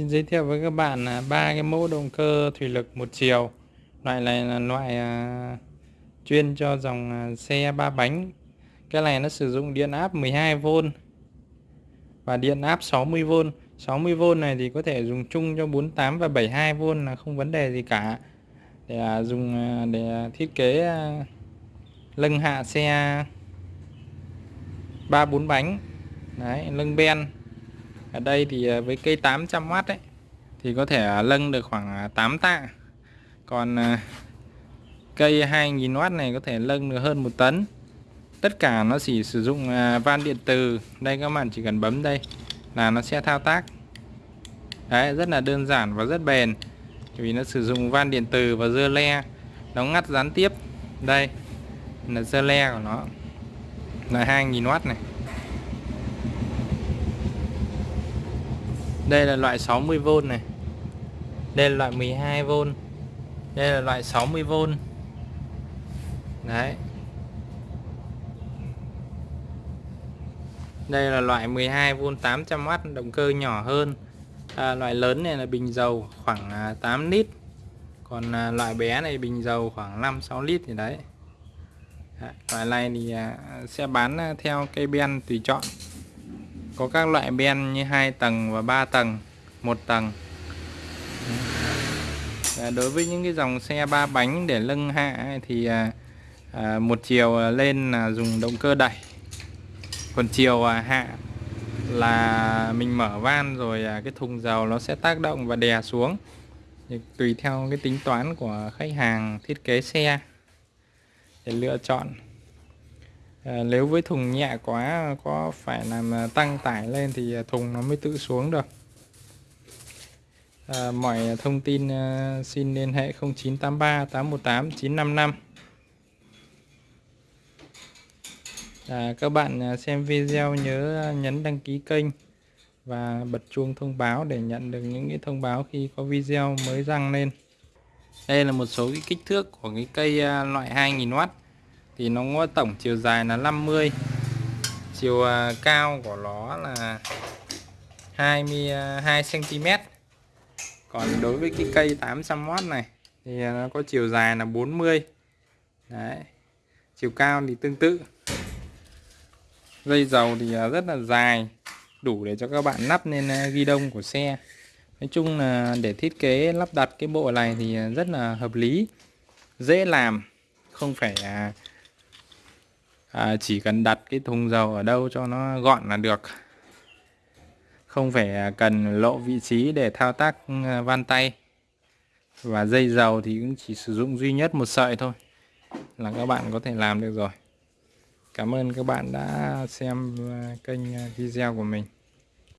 Xin giới thiệu với các bạn là ba cái mẫu động cơ thủy lực một chiều. Loại này là loại à, chuyên cho dòng à, xe ba bánh. Cái này nó sử dụng điện áp 12V và điện áp 60V. 60V này thì có thể dùng chung cho 48 và 72V là không vấn đề gì cả. Để à, dùng à, để à, thiết kế à, lưng hạ xe ba bốn bánh. Đấy, lưng ben ở đây thì à, với cây 800W ấy, thì có thể à, lâng được khoảng à, 8 tạ. Còn cây 2000W này có thể lâng được hơn một tấn. Tất cả nó chỉ sử dụng van điện từ. Đây các bạn chỉ cần bấm đây là nó sẽ thao tác. Đấy, rất là đơn giản và rất bền. Vì nó sử dụng van điện từ và dưa le. Nó ngắt gián tiếp. Đây, là dưa le của nó. Là 2000W này. Đây là loại 60V này. Đây là loại 12V đây là loại 60V đấy. Đây là loại 12V 800W động cơ nhỏ hơn. À, loại lớn này là bình dầu khoảng à, 8 lít. Còn à, loại bé này bình dầu khoảng 5-6 lít thì đấy. Loại này thì à, sẽ bán à, theo cây ben tùy chọn có các loại ben như hai tầng và 3 tầng một tầng. Đối với những cái dòng xe ba bánh để lưng hạ thì à, à, một chiều lên là dùng động cơ đẩy còn chiều à, hạ là mình mở van rồi à, cái thùng dầu nó sẽ tác động và đè xuống. Thì tùy theo cái tính toán của khách hàng thiết kế xe để lựa chọn à, nếu với thùng nhẹ quá có phải làm tăng tải lên thì ờ, thùng nó mới tự xuống được. À, mọi thông tin à, xin liên hệ 0983 818 955 à, các bạn xem video nhớ nhấn đăng ký kênh và bật chuông thông báo để nhận được những cái thông báo khi có video mới đăng lên. Đây là một số cái kích thước của cái cây loại 2000W thì nó có tổng chiều dài là 50 chiều à, cao của nó là 22 cm à, còn đối với cái cây 800W này thì nó có chiều dài là 40 đấy, chiều cao thì tương tự. Dây dầu thì à, rất là dài, đủ để cho các bạn lắp lên ghi đông của xe. Nói chung là để thiết kế, lắp đặt cái bộ này thì rất là hợp lý, dễ làm, không phải à, chỉ cần đặt cái thùng dầu ở đâu cho nó gọn là được. Không phải à, cần lộ vị trí để thao tác à, van tay. Và dây dầu thì cũng chỉ sử dụng duy nhất một sợi thôi là các bạn có thể làm được rồi. Cảm ơn các bạn đã xem à, kênh video của mình.